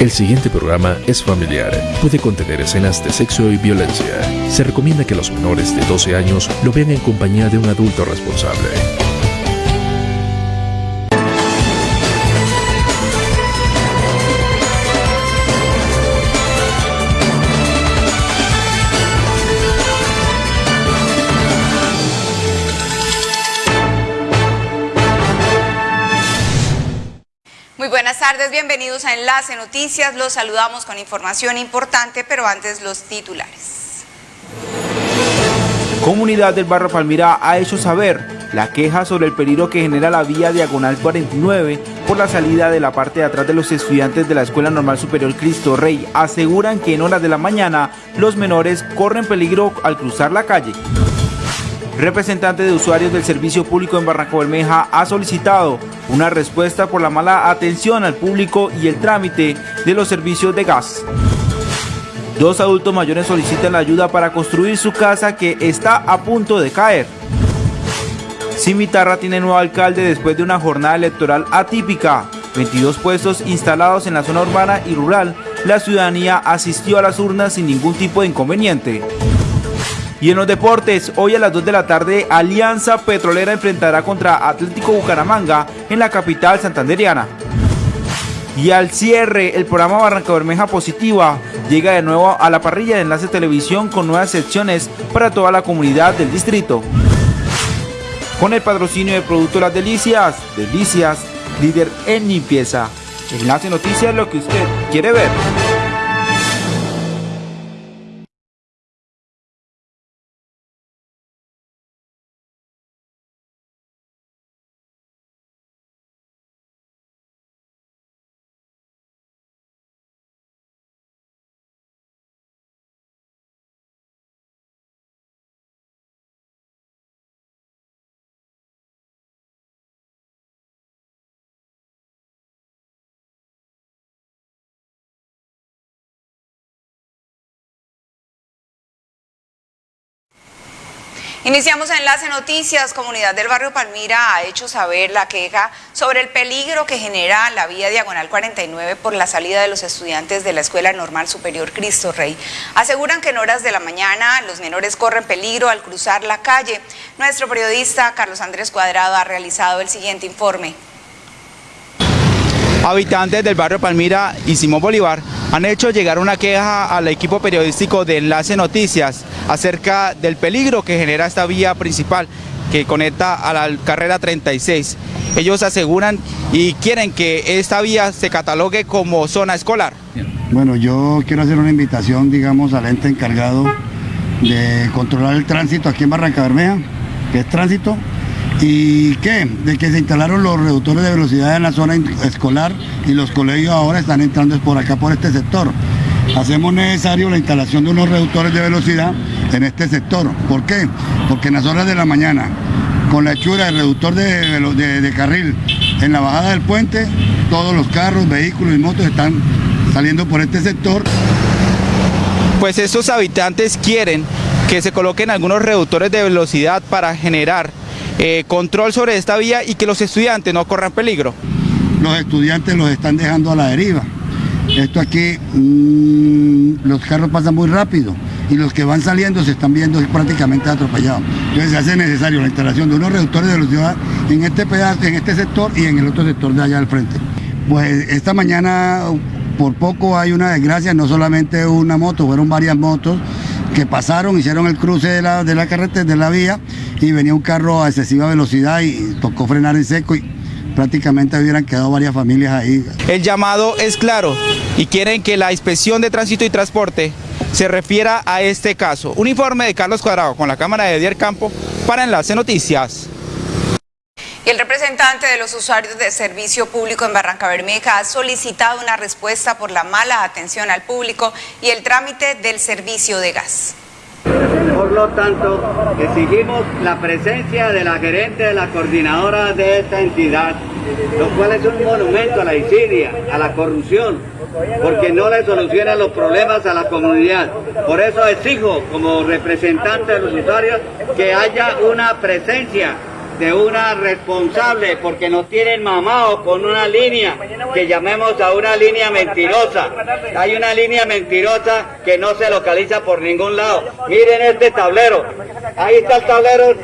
El siguiente programa es familiar. Puede contener escenas de sexo y violencia. Se recomienda que los menores de 12 años lo vean en compañía de un adulto responsable. Tardes, bienvenidos a Enlace Noticias. Los saludamos con información importante, pero antes los titulares. Comunidad del Barrio Palmira ha hecho saber la queja sobre el peligro que genera la vía diagonal 49 por la salida de la parte de atrás de los estudiantes de la Escuela Normal Superior Cristo Rey. Aseguran que en horas de la mañana los menores corren peligro al cruzar la calle. Representante de usuarios del servicio público en Barranca Bermeja ha solicitado una respuesta por la mala atención al público y el trámite de los servicios de gas. Dos adultos mayores solicitan la ayuda para construir su casa que está a punto de caer. Cimitarra tiene nuevo alcalde después de una jornada electoral atípica. 22 puestos instalados en la zona urbana y rural. La ciudadanía asistió a las urnas sin ningún tipo de inconveniente. Y en los deportes, hoy a las 2 de la tarde, Alianza Petrolera enfrentará contra Atlético Bucaramanga en la capital santanderiana. Y al cierre, el programa Barranca Bermeja Positiva llega de nuevo a la parrilla de Enlace Televisión con nuevas secciones para toda la comunidad del distrito. Con el patrocinio de Producto Las Delicias, Delicias, líder en limpieza. Enlace Noticias, lo que usted quiere ver. Iniciamos Enlace Noticias. Comunidad del Barrio Palmira ha hecho saber la queja sobre el peligro que genera la vía diagonal 49 por la salida de los estudiantes de la Escuela Normal Superior Cristo Rey. Aseguran que en horas de la mañana los menores corren peligro al cruzar la calle. Nuestro periodista Carlos Andrés Cuadrado ha realizado el siguiente informe. Habitantes del barrio Palmira y Simón Bolívar han hecho llegar una queja al equipo periodístico de Enlace Noticias acerca del peligro que genera esta vía principal que conecta a la carrera 36. Ellos aseguran y quieren que esta vía se catalogue como zona escolar. Bueno, yo quiero hacer una invitación, digamos, al ente encargado de controlar el tránsito aquí en Barranca Bermeja, que es tránsito, ¿Y qué? De que se instalaron los reductores de velocidad en la zona escolar y los colegios ahora están entrando por acá, por este sector. Hacemos necesario la instalación de unos reductores de velocidad en este sector. ¿Por qué? Porque en las horas de la mañana, con la hechura del reductor de, de carril en la bajada del puente, todos los carros, vehículos y motos están saliendo por este sector. Pues estos habitantes quieren que se coloquen algunos reductores de velocidad para generar eh, control sobre esta vía y que los estudiantes no corran peligro. Los estudiantes los están dejando a la deriva. Esto aquí, mm, los carros pasan muy rápido y los que van saliendo se están viendo prácticamente atropellados. Entonces se hace necesario la instalación de unos reductores de velocidad en este pedazo, en este sector y en el otro sector de allá al frente. Pues esta mañana por poco hay una desgracia, no solamente una moto, fueron varias motos que pasaron, hicieron el cruce de la, de la carretera, de la vía, y venía un carro a excesiva velocidad y tocó frenar en seco y prácticamente hubieran quedado varias familias ahí. El llamado es claro y quieren que la inspección de tránsito y transporte se refiera a este caso. Un informe de Carlos Cuadrado con la cámara de Edier Campo para Enlace Noticias. Y el representante de los usuarios de servicio público en Barranca Bermeja ha solicitado una respuesta por la mala atención al público y el trámite del servicio de gas. Por lo tanto, exigimos la presencia de la gerente de la coordinadora de esta entidad, lo cual es un monumento a la insidia, a la corrupción, porque no le soluciona los problemas a la comunidad. Por eso exijo, como representante de los usuarios, que haya una presencia de una responsable porque nos tienen mamados con una línea que llamemos a una línea mentirosa. Hay una línea mentirosa que no se localiza por ningún lado. Miren este tablero. Ahí está el tablero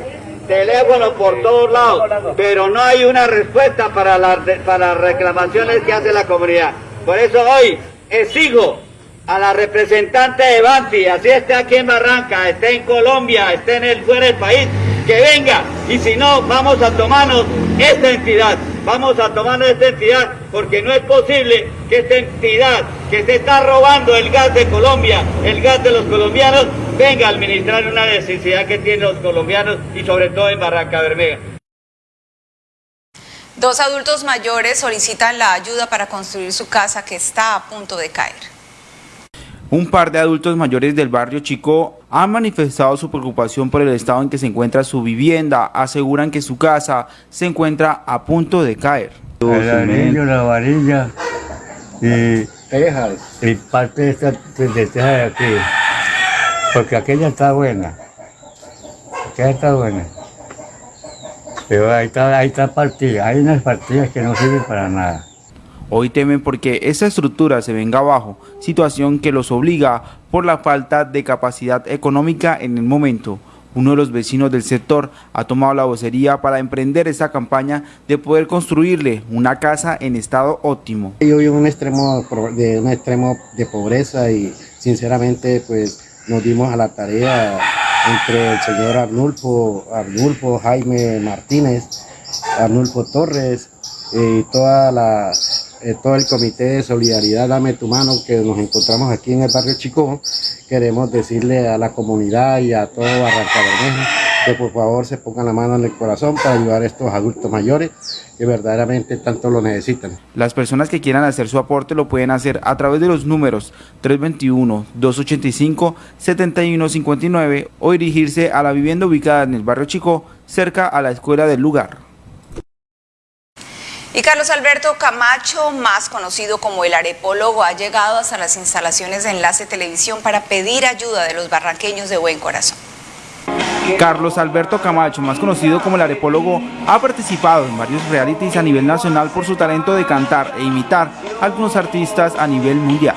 teléfono por todos lados, pero no hay una respuesta para las, para reclamaciones que hace la comunidad. Por eso hoy exijo a la representante de Banti, así esté aquí en Barranca, esté en Colombia, esté en el fuera del país, que venga. Y si no, vamos a tomarnos esta entidad. Vamos a tomarnos esta entidad porque no es posible que esta entidad que se está robando el gas de Colombia, el gas de los colombianos, venga a administrar una necesidad que tienen los colombianos y sobre todo en Barranca Bermeja. Dos adultos mayores solicitan la ayuda para construir su casa que está a punto de caer. Un par de adultos mayores del barrio Chico han manifestado su preocupación por el estado en que se encuentra su vivienda. Aseguran que su casa se encuentra a punto de caer. El anillo, la varilla y tejas. Y parte de esta de teja de aquí. Porque aquella está buena. Aquella está buena. Pero ahí está, ahí está partida. Hay unas partidas que no sirven para nada. Hoy temen porque esa estructura se venga abajo, situación que los obliga por la falta de capacidad económica en el momento. Uno de los vecinos del sector ha tomado la vocería para emprender esta campaña de poder construirle una casa en estado óptimo. Yo en un extremo de, extremo de pobreza y sinceramente pues nos dimos a la tarea entre el señor Arnulfo, Arnulfo Jaime Martínez, Arnulfo Torres y toda la eh, todo el comité de solidaridad Dame tu mano que nos encontramos aquí en el barrio Chico, queremos decirle a la comunidad y a todo Barranca Bermeja que por favor se pongan la mano en el corazón para ayudar a estos adultos mayores que verdaderamente tanto lo necesitan. Las personas que quieran hacer su aporte lo pueden hacer a través de los números 321-285-7159 o dirigirse a la vivienda ubicada en el barrio Chico, cerca a la escuela del lugar. Y Carlos Alberto Camacho, más conocido como el arepólogo, ha llegado hasta las instalaciones de Enlace Televisión para pedir ayuda de los barranqueños de buen corazón. Carlos Alberto Camacho, más conocido como el arepólogo, ha participado en varios realities a nivel nacional por su talento de cantar e imitar a algunos artistas a nivel mundial.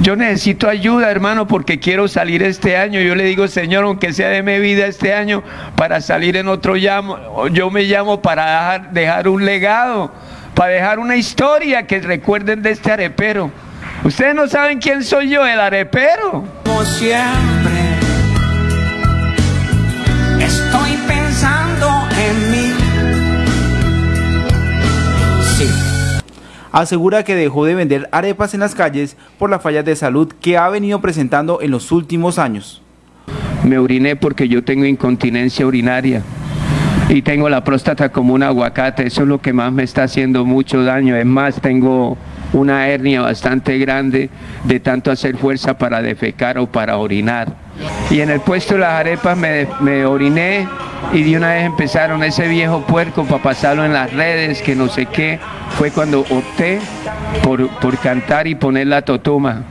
Yo necesito ayuda, hermano, porque quiero salir este año. Yo le digo, Señor, aunque sea de mi vida este año, para salir en otro llamo, yo me llamo para dejar, dejar un legado, para dejar una historia que recuerden de este arepero. Ustedes no saben quién soy yo, el arepero. Como siempre, asegura que dejó de vender arepas en las calles por la falla de salud que ha venido presentando en los últimos años. Me oriné porque yo tengo incontinencia urinaria y tengo la próstata como un aguacate, eso es lo que más me está haciendo mucho daño, es más, tengo una hernia bastante grande de tanto hacer fuerza para defecar o para orinar. Y en el puesto de las arepas me, oriné y de una vez empezaron ese viejo puerco para pasarlo en las redes, que no sé qué. Fue cuando opté por, por cantar y poner la totuma.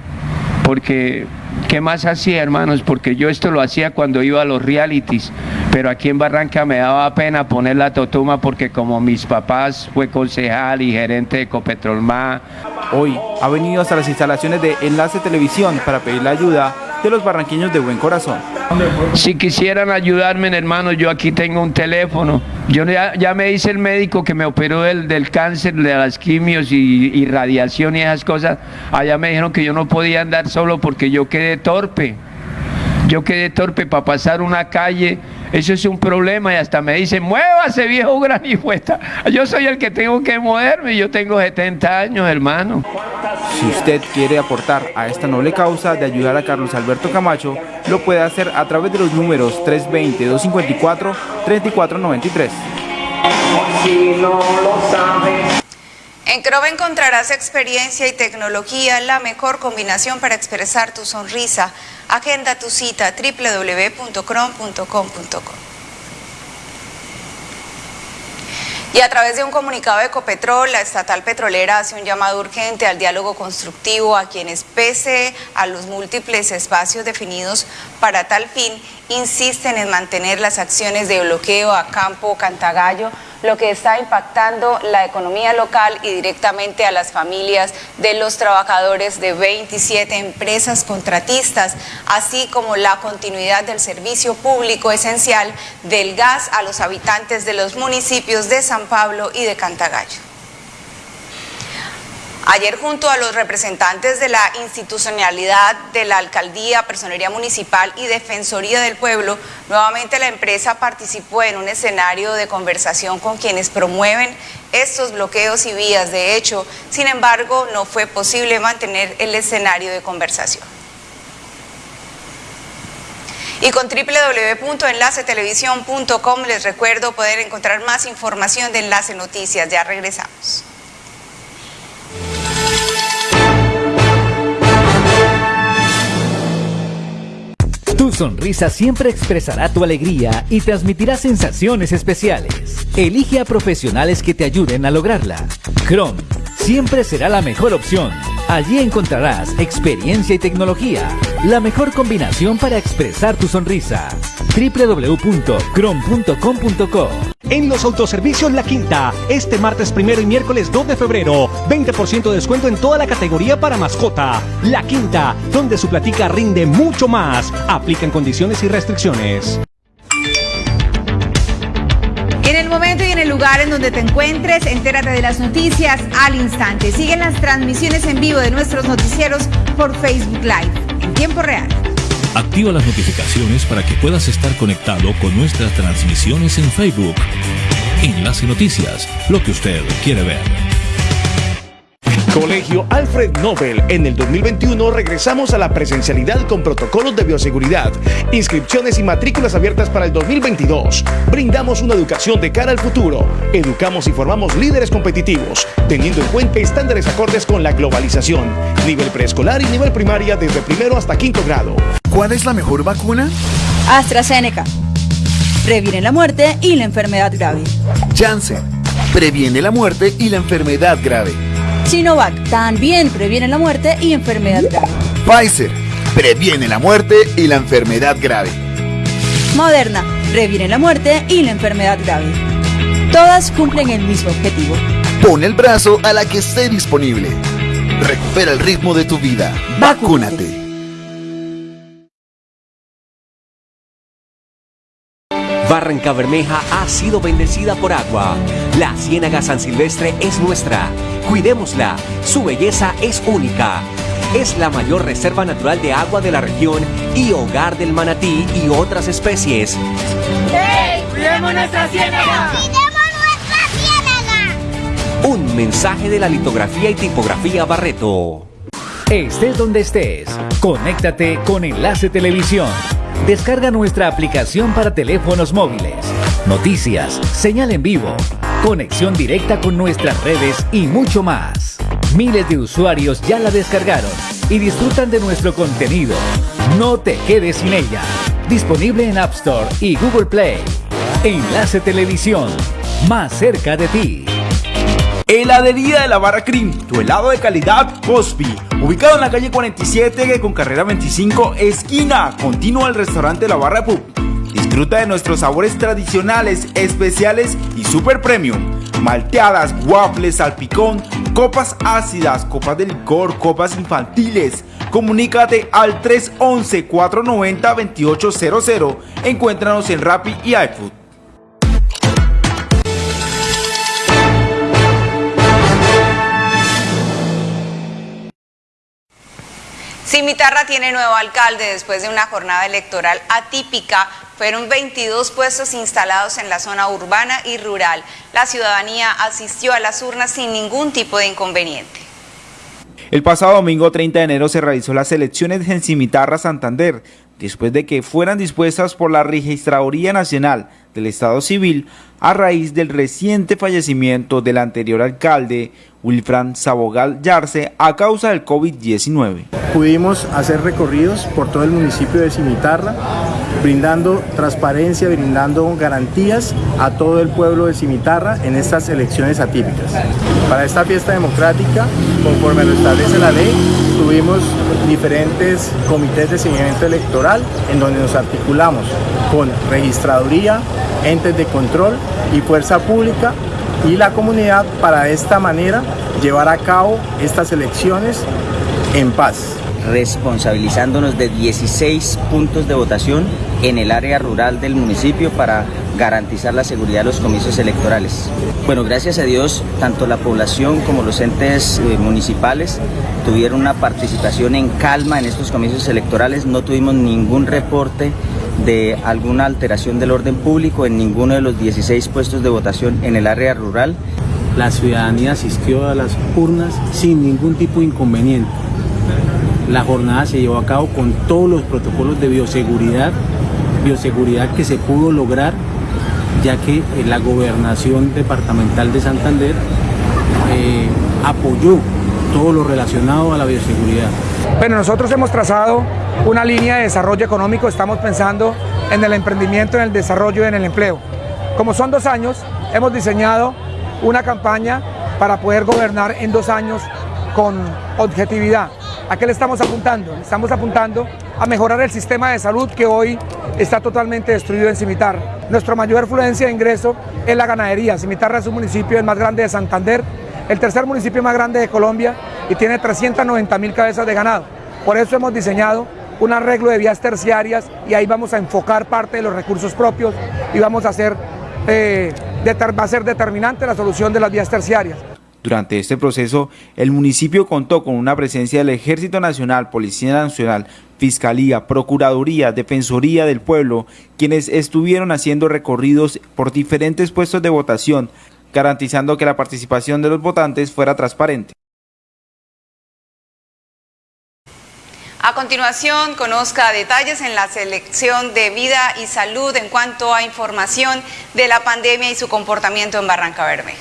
Porque, ¿qué más hacía, hermanos? Porque yo esto lo hacía cuando iba a los realities, pero aquí en Barranca me daba pena poner la totuma porque como mis papás fue concejal y gerente de Copetrolma. Hoy ha venido hasta las instalaciones de Enlace Televisión para pedir la ayuda de los barranqueños de buen corazón. Si quisieran ayudarme, hermano, yo aquí tengo un teléfono. Yo ya, me dice el médico que me operó del, del cáncer, de las quimios y, y radiación y esas cosas. Allá me dijeron que yo no podía andar solo porque yo quedé torpe. Yo quedé torpe para pasar una calle eso es un problema y hasta me dicen, muévase viejo granifuesta. Yo soy el que tengo que moverme, yo tengo 70 años, hermano. Si usted quiere aportar a esta noble causa de ayudar a Carlos Alberto Camacho, lo puede hacer a través de los números 320-254-3493. Si no lo sabes. En Crova encontrarás experiencia y tecnología, la mejor combinación para expresar tu sonrisa. Agenda tu cita www.crom.com.co. Y a través de un comunicado de Ecopetrol, la estatal petrolera hace un llamado urgente al diálogo constructivo a quienes, pese a los múltiples espacios definidos para tal fin, insisten en mantener las acciones de bloqueo a Campo Cantagallo, lo que está impactando la economía local y directamente a las familias de los trabajadores de 27 empresas contratistas, así como la continuidad del servicio público esencial del gas a los habitantes de los municipios de San Pablo y de Cantagallo. Ayer junto a los representantes de la institucionalidad de la alcaldía, personería municipal y defensoría del pueblo, nuevamente la empresa participó en un escenario de conversación con quienes promueven estos bloqueos y vías. De hecho, sin embargo, no fue posible mantener el escenario de conversación. Y con www.enlacetelevisión.com les recuerdo poder encontrar más información de Enlace Noticias. Ya regresamos. Tu sonrisa siempre expresará tu alegría y transmitirá sensaciones especiales. Elige a profesionales que te ayuden a lograrla. Chrome siempre será la mejor opción. Allí encontrarás experiencia y tecnología, la mejor combinación para expresar tu sonrisa. www.crom.com.co En los autoservicios La Quinta, este martes primero y miércoles 2 de febrero, 20% de descuento en toda la categoría para mascota. La Quinta, donde su platica rinde mucho más. Aplican condiciones y restricciones. Lugar en donde te encuentres, entérate de las noticias al instante. Siguen las transmisiones en vivo de nuestros noticieros por Facebook Live en tiempo real. Activa las notificaciones para que puedas estar conectado con nuestras transmisiones en Facebook. Enlace Noticias, lo que usted quiere ver. Colegio Alfred Nobel. En el 2021 regresamos a la presencialidad con protocolos de bioseguridad, inscripciones y matrículas abiertas para el 2022. Brindamos una educación de cara al futuro. Educamos y formamos líderes competitivos, teniendo en cuenta estándares acordes con la globalización. Nivel preescolar y nivel primaria desde primero hasta quinto grado. ¿Cuál es la mejor vacuna? AstraZeneca. Previene la muerte y la enfermedad grave. Janssen. Previene la muerte y la enfermedad grave. Sinovac también previene la muerte y enfermedad grave. Pfizer previene la muerte y la enfermedad grave. Moderna previene la muerte y la enfermedad grave. Todas cumplen el mismo objetivo. Pon el brazo a la que esté disponible. Recupera el ritmo de tu vida. Vacúnate. Barranca Bermeja ha sido bendecida por agua. La Ciénaga San Silvestre es nuestra. Cuidémosla. Su belleza es única. Es la mayor reserva natural de agua de la región y hogar del manatí y otras especies. ¡Hey! ¡Cuidemos nuestra ciénaga! ¡Cuidemos nuestra ciénaga! Un mensaje de la litografía y tipografía Barreto. Estés donde estés, conéctate con Enlace Televisión. Descarga nuestra aplicación para teléfonos móviles, noticias, señal en vivo, conexión directa con nuestras redes y mucho más. Miles de usuarios ya la descargaron y disfrutan de nuestro contenido. No te quedes sin ella. Disponible en App Store y Google Play. Enlace Televisión, más cerca de ti. Heladería de la Barra Cream, tu helado de calidad Cosby. Ubicado en la calle 47 con carrera 25, esquina continua al restaurante La Barra Pub. Disfruta de nuestros sabores tradicionales, especiales y super premium. Malteadas, waffles, salpicón, copas ácidas, copas de licor, copas infantiles. Comunícate al 311-490-2800. Encuéntranos en Rappi y iFood. Cimitarra tiene nuevo alcalde después de una jornada electoral atípica. Fueron 22 puestos instalados en la zona urbana y rural. La ciudadanía asistió a las urnas sin ningún tipo de inconveniente. El pasado domingo 30 de enero se realizó las elecciones en Cimitarra, Santander, después de que fueran dispuestas por la Registraduría Nacional del Estado Civil a raíz del reciente fallecimiento del anterior alcalde Wilfran Sabogal Yarse a causa del COVID-19. Pudimos hacer recorridos por todo el municipio de Cimitarra brindando transparencia, brindando garantías a todo el pueblo de Cimitarra en estas elecciones atípicas. Para esta fiesta democrática, conforme lo establece la ley, tuvimos diferentes comités de seguimiento electoral en donde nos articulamos con registraduría, entes de control y fuerza pública y la comunidad para esta manera llevar a cabo estas elecciones en paz responsabilizándonos de 16 puntos de votación en el área rural del municipio para garantizar la seguridad de los comicios electorales. Bueno, gracias a Dios, tanto la población como los entes eh, municipales tuvieron una participación en calma en estos comicios electorales, no tuvimos ningún reporte de alguna alteración del orden público en ninguno de los 16 puestos de votación en el área rural. La ciudadanía asistió a las urnas sin ningún tipo de inconveniente. La jornada se llevó a cabo con todos los protocolos de bioseguridad, bioseguridad que se pudo lograr ya que eh, la gobernación departamental de Santander eh, apoyó todo lo relacionado a la bioseguridad. Bueno, nosotros hemos trazado una línea de desarrollo económico, estamos pensando en el emprendimiento, en el desarrollo y en el empleo. Como son dos años, hemos diseñado una campaña para poder gobernar en dos años con objetividad. ¿A qué le estamos apuntando? Estamos apuntando a mejorar el sistema de salud que hoy está totalmente destruido en Cimitarra. Nuestra mayor afluencia de ingreso es la ganadería. Cimitarra es un municipio el más grande de Santander, el tercer municipio más grande de Colombia y tiene 390 mil cabezas de ganado. Por eso hemos diseñado un arreglo de vías terciarias y ahí vamos a enfocar parte de los recursos propios y vamos a hacer, eh, va a ser determinante la solución de las vías terciarias. Durante este proceso, el municipio contó con una presencia del Ejército Nacional, Policía Nacional, Fiscalía, Procuraduría, Defensoría del Pueblo, quienes estuvieron haciendo recorridos por diferentes puestos de votación, garantizando que la participación de los votantes fuera transparente. A continuación, conozca detalles en la selección de vida y salud en cuanto a información de la pandemia y su comportamiento en Barranca Bermeja.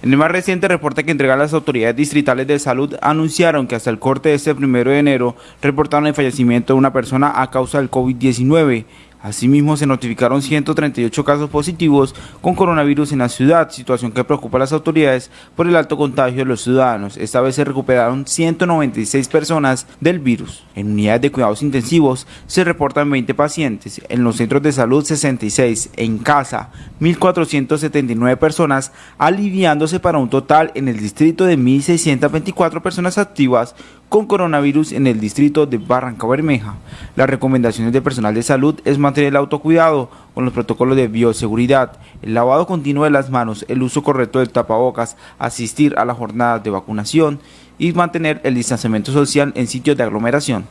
En el más reciente reporte que entregaron las autoridades distritales de salud anunciaron que hasta el corte de este primero de enero reportaron el fallecimiento de una persona a causa del COVID-19 Asimismo, se notificaron 138 casos positivos con coronavirus en la ciudad, situación que preocupa a las autoridades por el alto contagio de los ciudadanos. Esta vez se recuperaron 196 personas del virus. En unidades de cuidados intensivos se reportan 20 pacientes, en los centros de salud 66, en casa 1.479 personas, aliviándose para un total en el distrito de 1.624 personas activas con coronavirus en el distrito de Barranca Bermeja. Las recomendaciones del personal de salud es mantener el autocuidado con los protocolos de bioseguridad, el lavado continuo de las manos, el uso correcto del tapabocas, asistir a las jornadas de vacunación y mantener el distanciamiento social en sitios de aglomeración.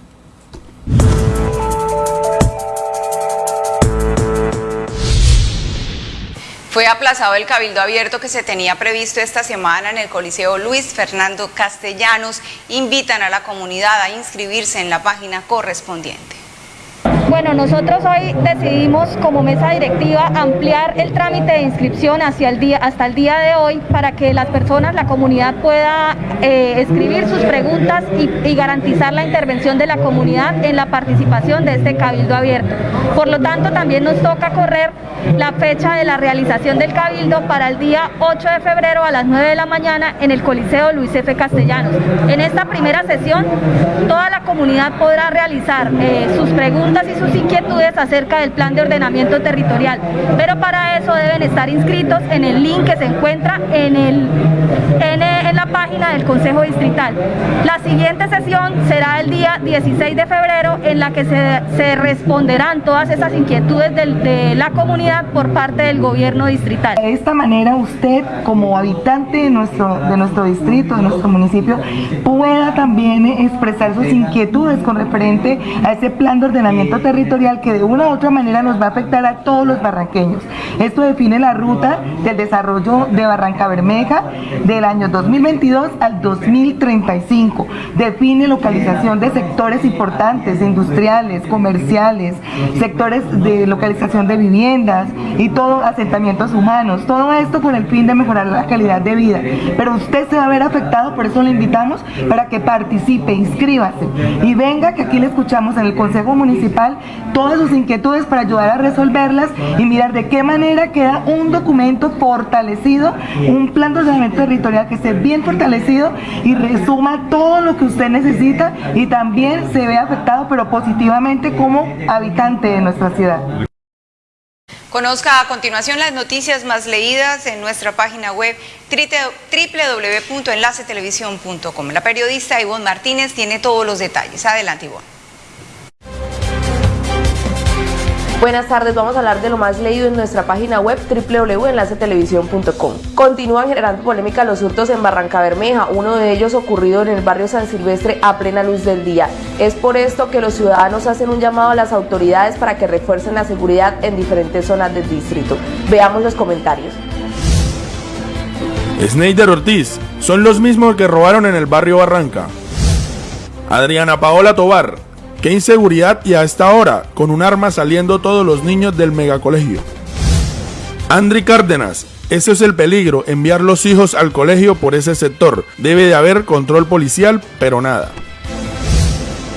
Fue aplazado el cabildo abierto que se tenía previsto esta semana en el Coliseo Luis Fernando Castellanos. Invitan a la comunidad a inscribirse en la página correspondiente. Bueno, nosotros hoy decidimos como mesa directiva ampliar el trámite de inscripción hacia el día, hasta el día de hoy para que las personas, la comunidad pueda eh, escribir sus preguntas y, garantizar la intervención de la comunidad en la participación de este cabildo abierto. Por lo tanto, también nos toca correr la fecha de la realización del cabildo para el día 8 de febrero a las 9 de la mañana en el Coliseo Luis F. Castellanos. En esta primera sesión, toda la comunidad podrá realizar eh, sus preguntas y sus inquietudes acerca del plan de ordenamiento territorial, pero para eso deben estar inscritos en el link que se encuentra en, el, en, la página del Consejo Distrital. La siguiente sesión será el día 16 de febrero en la que se, responderán todas esas inquietudes de, la comunidad por parte del gobierno distrital. De esta manera usted como habitante de nuestro, de nuestro distrito, de nuestro municipio, pueda también expresar sus inquietudes con referente a ese plan de ordenamiento territorial territorial que de una u otra manera nos va a afectar a todos los barranqueños. Esto define la ruta del desarrollo de Barranca Bermeja del año 2022 al 2035. Define localización de sectores importantes, industriales, comerciales, sectores de localización de viviendas y todo asentamientos humanos. Todo esto con el fin de mejorar la calidad de vida. Pero usted se va a ver afectado, por eso le invitamos para que participe, inscríbase y venga que aquí le escuchamos en el Consejo Municipal todas sus inquietudes para ayudar a resolverlas y mirar de qué manera queda un documento fortalecido, un plan de ordenamiento territorial que esté bien fortalecido y resuma todo lo que usted necesita y también se ve afectado pero positivamente como habitante de nuestra ciudad. Conozca a continuación las noticias más leídas en nuestra página web www.enlacetelevisión.com. La periodista Ivonne Martínez tiene todos los detalles. Adelante, Ivonne. Buenas tardes, vamos a hablar de lo más leído en nuestra página web www.enlacetelevisión.com. Continúan generando polémica los hurtos en Barranca Bermeja, uno de ellos ocurrido en el barrio San Silvestre a plena luz del día. Es por esto que los ciudadanos hacen un llamado a las autoridades para que refuercen la seguridad en diferentes zonas del distrito. Veamos los comentarios. Sneider Ortiz, son los mismos que robaron en el barrio Barranca. Adriana Paola Tobar, Inseguridad y a esta hora, con un arma saliendo todos los niños del megacolegio. Andri Cárdenas, ese es el peligro, enviar los hijos al colegio por ese sector. Debe de haber control policial, pero nada.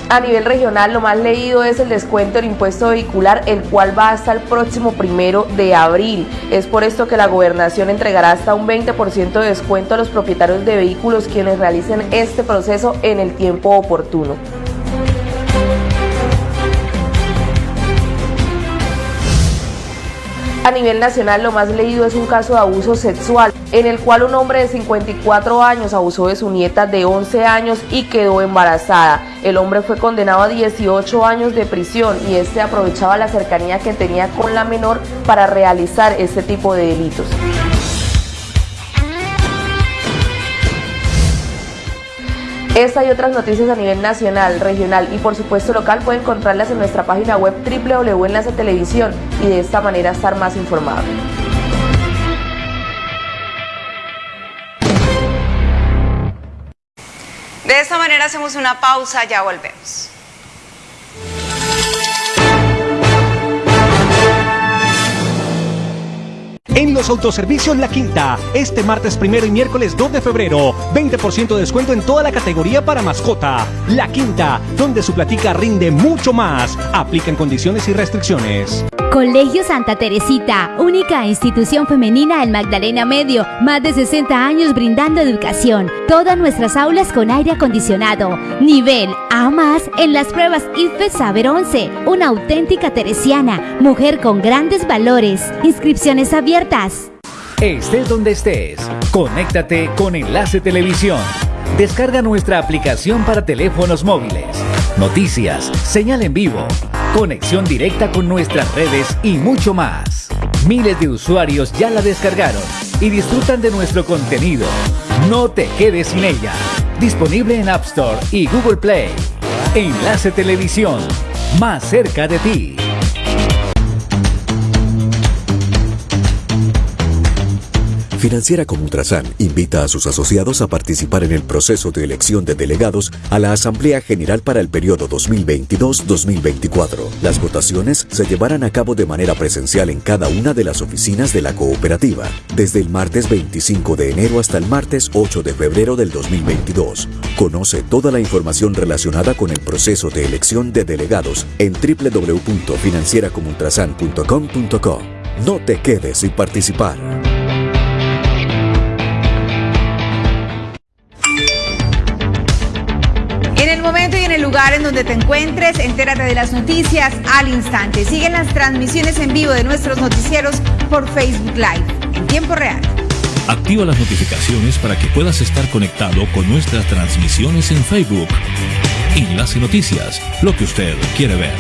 A nivel regional, lo más leído es el descuento del impuesto vehicular, el cual va hasta el próximo primero de abril. Es por esto que la gobernación entregará hasta un 20% de descuento a los propietarios de vehículos quienes realicen este proceso en el tiempo oportuno. A nivel nacional, lo más leído es un caso de abuso sexual, en el cual un hombre de 54 años abusó de su nieta de 11 años y quedó embarazada. El hombre fue condenado a 18 años de prisión y este aprovechaba la cercanía que tenía con la menor para realizar este tipo de delitos. Esta y otras noticias a nivel nacional, regional y por supuesto local pueden encontrarlas en nuestra página web www.enlace televisión y de esta manera estar más informado. De esta manera hacemos una pausa, ya volvemos. En los autoservicios La Quinta, este martes primero y miércoles 2 de febrero, 20% de descuento en toda la categoría para mascota. La Quinta, donde su platica rinde mucho más. Aplican condiciones y restricciones. Colegio Santa Teresita, única institución femenina en Magdalena Medio, más de 60 años brindando educación. Todas nuestras aulas con aire acondicionado. Nivel A más en las pruebas IFE Saber 11. Una auténtica teresiana, mujer con grandes valores. Inscripciones abiertas. Estés donde estés, conéctate con Enlace Televisión. Descarga nuestra aplicación para teléfonos móviles. Noticias, señal en vivo conexión directa con nuestras redes y mucho más. Miles de usuarios ya la descargaron y disfrutan de nuestro contenido. No te quedes sin ella. Disponible en App Store y Google Play. Enlace Televisión, más cerca de ti. Financiera como Ultrasan invita a sus asociados a participar en el proceso de elección de delegados a la Asamblea General para el periodo 2022-2024. Las votaciones se llevarán a cabo de manera presencial en cada una de las oficinas de la cooperativa, desde el martes 25 de enero hasta el martes 8 de febrero del 2022. Conoce toda la información relacionada con el proceso de elección de delegados en www.financieracomultrasan.com.co. No te quedes sin participar. Lugar en donde te encuentres, entérate de las noticias al instante. Siguen las transmisiones en vivo de nuestros noticieros por Facebook Live en tiempo real. Activa las notificaciones para que puedas estar conectado con nuestras transmisiones en Facebook. Enlace Noticias, lo que usted quiere ver.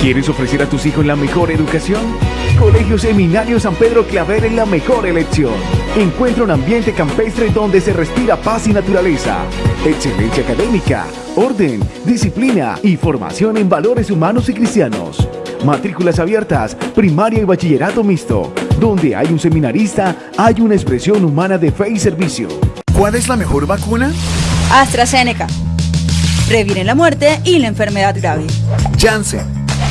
¿Quieres ofrecer a tus hijos la mejor educación? Colegio Seminario San Pedro Claver es la mejor elección. Encuentra un ambiente campestre donde se respira paz y naturaleza, excelencia académica, orden, disciplina y formación en valores humanos y cristianos. Matrículas abiertas, primaria y bachillerato mixto. Donde hay un seminarista, hay una expresión humana de fe y servicio. ¿Cuál es la mejor vacuna? AstraZeneca. Previene la muerte y la enfermedad grave. Janssen.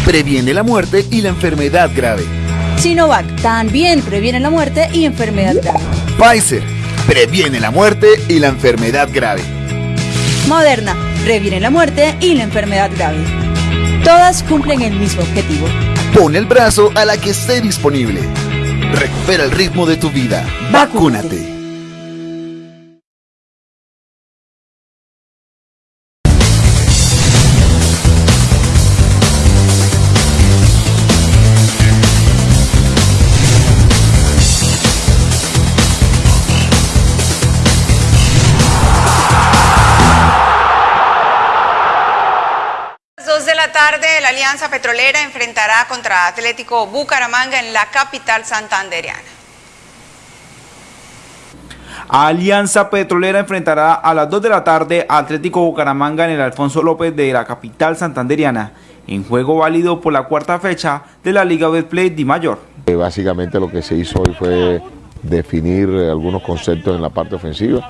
Previene la muerte y la enfermedad grave. Sinovac. También previene la muerte y enfermedad grave. Pfizer. Previene la muerte y la enfermedad grave. Moderna. Previene la muerte y la enfermedad grave. Todas cumplen el mismo objetivo. Pon el brazo a la que esté disponible. Recupera el ritmo de tu vida. Vacúnate. Alianza Petrolera enfrentará contra Atlético Bucaramanga en la capital santanderiana. Alianza Petrolera enfrentará a las 2 de la tarde a Atlético Bucaramanga en el Alfonso López de la capital santanderiana, en juego válido por la cuarta fecha de la Liga Betplay Di Mayor. Eh, básicamente lo que se hizo hoy fue definir algunos conceptos en la parte ofensiva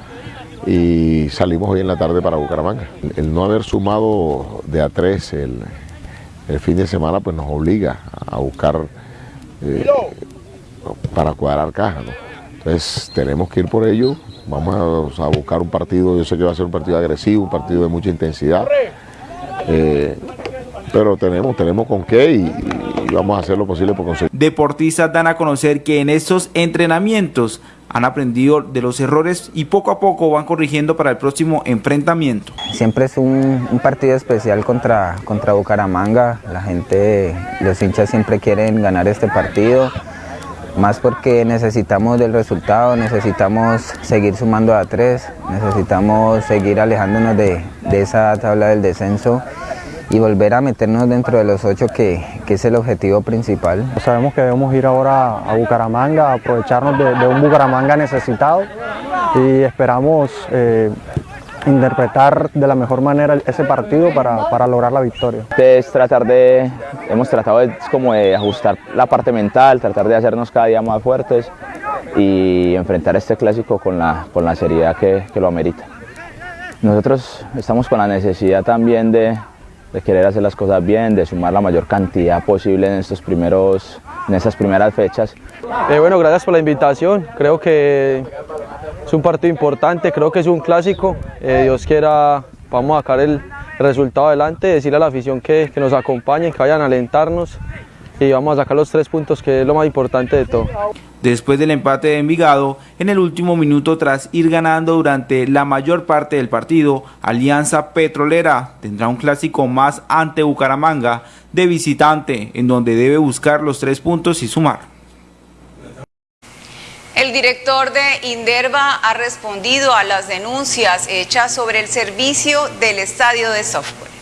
y salimos hoy en la tarde para Bucaramanga. El no haber sumado de a tres el, fin de semana pues nos obliga a buscar eh, para cuadrar caja. Entonces tenemos que ir por ello, vamos a, buscar un partido, yo sé que va a ser un partido agresivo, un partido de mucha intensidad, eh, pero tenemos, tenemos con qué y, y vamos a hacer lo posible por conseguir. Deportistas dan a conocer que en estos entrenamientos han aprendido de los errores y poco a poco van corrigiendo para el próximo enfrentamiento. Siempre es un, partido especial contra, contra Bucaramanga, la gente, los hinchas siempre quieren ganar este partido, más porque necesitamos del resultado, necesitamos seguir sumando a tres, necesitamos seguir alejándonos de, de esa tabla del descenso y volver a meternos dentro de los ocho que, es el objetivo principal. Sabemos que debemos ir ahora a Bucaramanga, aprovecharnos de, un Bucaramanga necesitado y esperamos eh, interpretar de la mejor manera ese partido para, lograr la victoria. Es tratar de, hemos tratado de, como de ajustar la parte mental, tratar de hacernos cada día más fuertes y enfrentar este clásico con la, con la seriedad que, que lo amerita. Nosotros estamos con la necesidad también de, de querer hacer las cosas bien, de sumar la mayor cantidad posible en, estos primeros, en estas primeras fechas. Eh, bueno, gracias por la invitación, creo que es un partido importante, creo que es un clásico, eh, Dios quiera vamos a sacar el resultado adelante, decirle a la afición que, que nos acompañen, que vayan a alentarnos y vamos a sacar los tres puntos que es lo más importante de todo. Después del empate de Envigado, en el último minuto tras ir ganando durante la mayor parte del partido, Alianza Petrolera tendrá un clásico más ante Bucaramanga de visitante, en donde debe buscar los tres puntos y sumar. El director de Inderva ha respondido a las denuncias hechas sobre el servicio del estadio de software.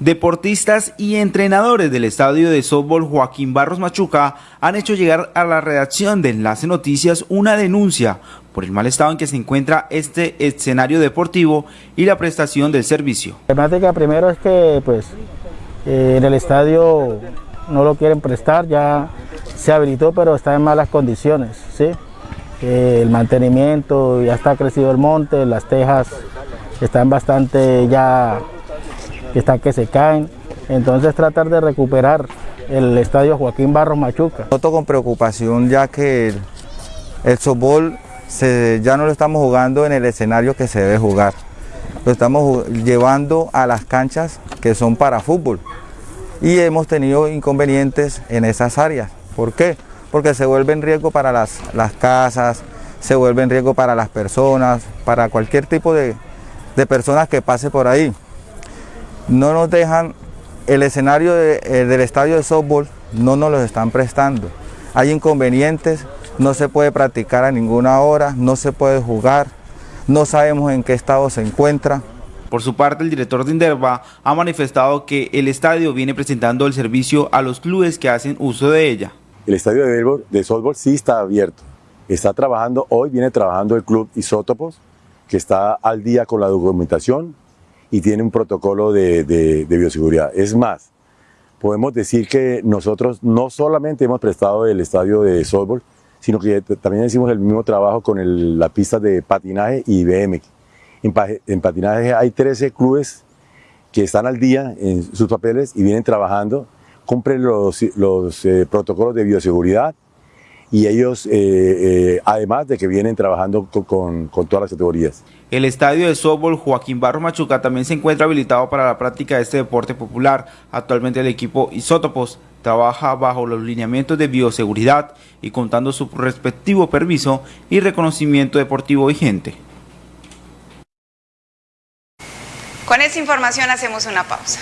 Deportistas y entrenadores del estadio de softball Joaquín Barros Machuca han hecho llegar a la redacción de Enlace Noticias una denuncia por el mal estado en que se encuentra este escenario deportivo y la prestación del servicio. La temática primero es que pues eh, en el estadio no lo quieren prestar, ya se habilitó pero está en malas condiciones, ¿sí? Eh, el mantenimiento, ya está crecido el monte, las tejas están bastante ya que están que se caen. Entonces tratar de recuperar el estadio Joaquín Barros Machuca. Noto con preocupación ya que el, el ya no lo estamos jugando en el escenario que se debe jugar. Lo estamos llevando a las canchas que son para fútbol. Y hemos tenido inconvenientes en esas áreas. ¿Por qué? Porque se vuelve en riesgo para las, las casas, se vuelve en riesgo para las personas, para cualquier tipo de, de personas que pase por ahí no nos dejan, el escenario eh, del estadio de softball no nos lo están prestando. Hay inconvenientes, no se puede practicar a ninguna hora, no se puede jugar, no sabemos en qué estado se encuentra. Por su parte, el director de Inderva ha manifestado que el estadio viene presentando el servicio a los clubes que hacen uso de ella. El estadio de, de softball sí está abierto. Está trabajando, hoy viene trabajando el club Isótopos, que está al día con la documentación, y tiene un protocolo de, bioseguridad. Es más, podemos decir que nosotros no solamente hemos prestado el estadio de softball, sino que también hicimos el mismo trabajo con el, la pista de patinaje y BMX. En, en, patinaje hay 13 clubes que están al día en sus papeles y vienen trabajando, cumplen los, los eh, protocolos de bioseguridad y ellos, eh, eh, además de que vienen trabajando con, con, con, todas las categorías. El estadio de softball Joaquín Barro Machuca también se encuentra habilitado para la práctica de este deporte popular. Actualmente el equipo Isótopos trabaja bajo los lineamientos de bioseguridad y contando su respectivo permiso y reconocimiento deportivo vigente. Con esta información hacemos una pausa.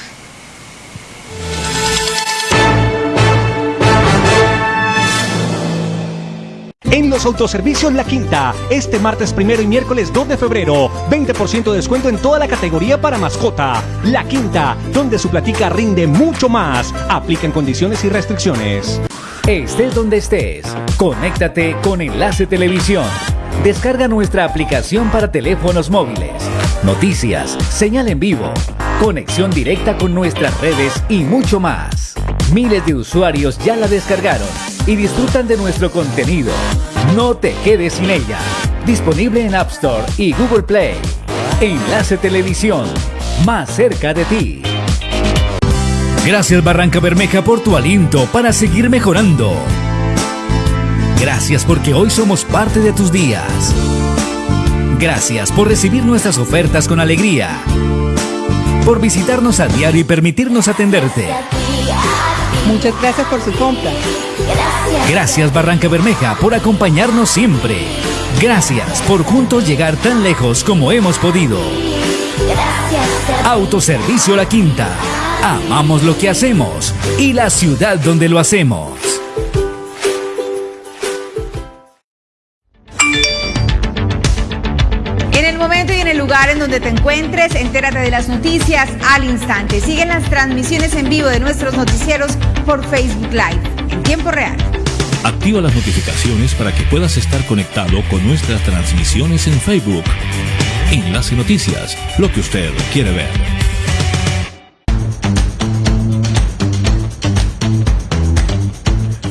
En los autoservicios La Quinta, este martes primero y miércoles 2 de febrero, 20% de descuento en toda la categoría para mascota. La Quinta, donde su platica rinde mucho más. Aplican condiciones y restricciones. Estés donde estés, conéctate con Enlace Televisión. Descarga nuestra aplicación para teléfonos móviles. Noticias, señal en vivo, conexión directa con nuestras redes y mucho más. Miles de usuarios ya la descargaron y disfrutan de nuestro contenido. No te quedes sin ella. Disponible en App Store y Google Play. Enlace Televisión, más cerca de ti. Gracias Barranca Bermeja por tu aliento para seguir mejorando. Gracias porque hoy somos parte de tus días. Gracias por recibir nuestras ofertas con alegría. Por visitarnos a diario y permitirnos atenderte. Muchas gracias por su compra. Gracias. Gracias Barranca Bermeja por acompañarnos siempre. Gracias por juntos llegar tan lejos como hemos podido. Gracias. Autoservicio La Quinta. Amamos lo que hacemos y la ciudad donde lo hacemos. Lugar en donde te encuentres, entérate de las noticias al instante. Siguen las transmisiones en vivo de nuestros noticieros por Facebook Live en tiempo real. Activa las notificaciones para que puedas estar conectado con nuestras transmisiones en Facebook. Enlace Noticias, lo que usted quiere ver.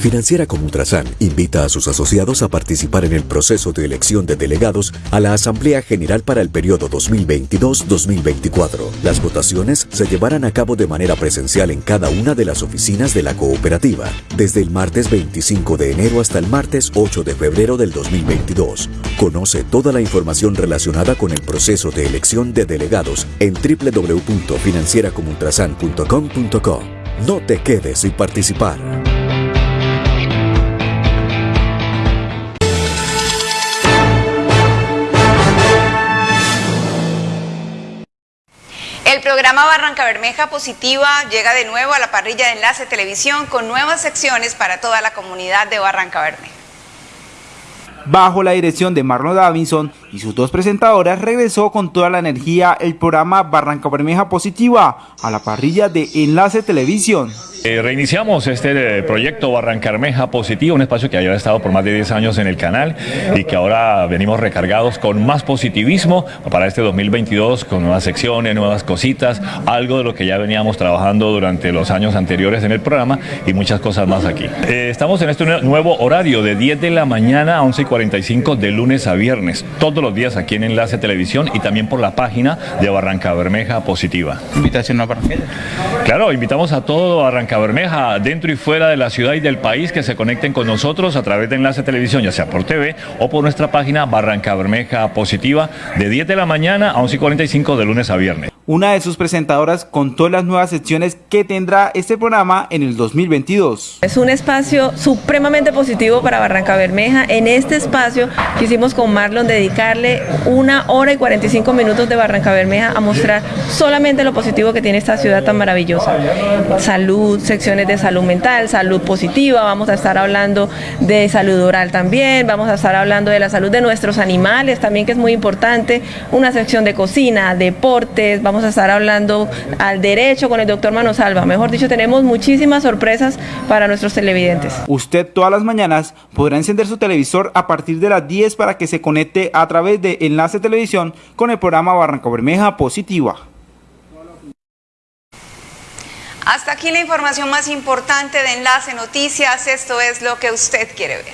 Financiera como Ultrasan invita a sus asociados a participar en el proceso de elección de delegados a la Asamblea General para el periodo 2022-2024. Las votaciones se llevarán a cabo de manera presencial en cada una de las oficinas de la cooperativa, desde el martes 25 de enero hasta el martes 8 de febrero del 2022. Conoce toda la información relacionada con el proceso de elección de delegados en www.financieracomultrasan.com.co. No te quedes sin participar. Programa Barranca Bermeja Positiva llega de nuevo a la parrilla de Enlace Televisión con nuevas secciones para toda la comunidad de Barranca Bermeja. Bajo la dirección de Marlon Davinson y sus dos presentadoras regresó con toda la energía el programa Barranca Bermeja Positiva a la parrilla de Enlace Televisión. Eh, reiniciamos este eh, proyecto Barrancarmeja Positivo, un espacio que había estado por más de 10 años en el canal y que ahora venimos recargados con más positivismo para este 2022, con nuevas secciones, nuevas cositas, algo de lo que ya veníamos trabajando durante los años anteriores en el programa y muchas cosas más aquí. Eh, estamos en este nuevo horario de 10 de la mañana a 11 y 45 de lunes a viernes, todos los días aquí en Enlace Televisión y también por la página de Barranca Bermeja Positiva. Invitación a Barranquilla. Claro, invitamos a todo Barranca Bermeja, dentro y fuera de la ciudad y del país, que se conecten con nosotros a través de Enlace Televisión, ya sea por TV o por nuestra página Barranca Bermeja Positiva, de 10 de la mañana a 11 y 45 de lunes a viernes. Una de sus presentadoras contó las nuevas secciones que tendrá este programa en el 2022. Es un espacio supremamente positivo para Barranca Bermeja. En este espacio quisimos con Marlon dedicarle una hora y 45 minutos de Barranca Bermeja a mostrar solamente lo positivo que tiene esta ciudad tan maravillosa. Salud, secciones de salud mental, salud positiva, vamos a estar hablando de salud oral también, vamos a estar hablando de la salud de nuestros animales también, que es muy importante, una sección de cocina, deportes, vamos a estar hablando al derecho con el doctor Manosalva. Mejor dicho, tenemos muchísimas sorpresas para nuestros televidentes. Usted todas las mañanas podrá encender su televisor a partir de las 10 para que se conecte a través de Enlace Televisión con el programa Barranca Bermeja Positiva. Hasta aquí la información más importante de Enlace Noticias. Esto es lo que usted quiere ver.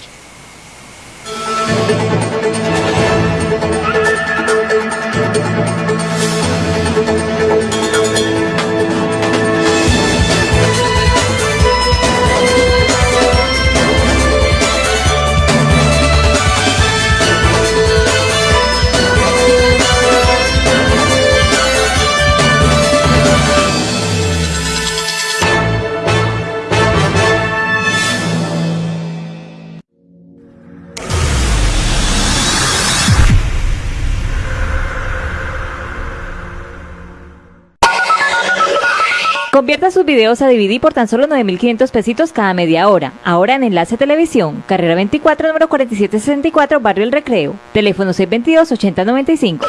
Convierta sus videos a DVD por tan solo 9.500 pesitos cada media hora. Ahora en Enlace Televisión, carrera 24, número 4764, Barrio El Recreo. Teléfono 622-8095.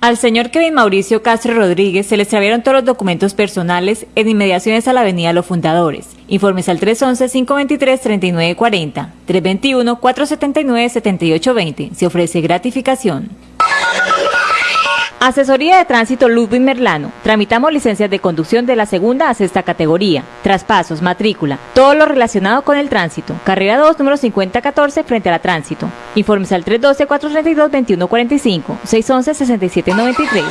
Al señor Kevin Mauricio Castro Rodríguez se le extraviaron todos los documentos personales en inmediaciones a la Avenida Los Fundadores. Informes al 311-523-3940, 321-479-7820. Se ofrece gratificación. Asesoría de Tránsito Ludwig Merlano. Tramitamos licencias de conducción de la segunda a sexta categoría. Traspasos, matrícula, todo lo relacionado con el tránsito. Carrera 2, número 5014, frente a la tránsito. Informes al 312-432-2145, 611-6793.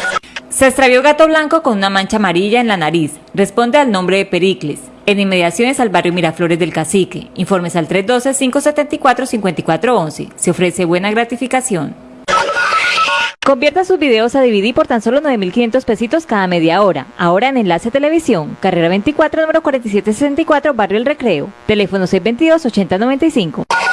Se extravió gato blanco con una mancha amarilla en la nariz. Responde al nombre de Pericles. En inmediaciones al barrio Miraflores del Cacique. Informes al 312-574-5411. Se ofrece buena gratificación. Convierta sus videos a DVD por tan solo 9.500 pesitos cada media hora. Ahora en Enlace Televisión, carrera 24, número 4764, Barrio El Recreo. Teléfono 622-8095.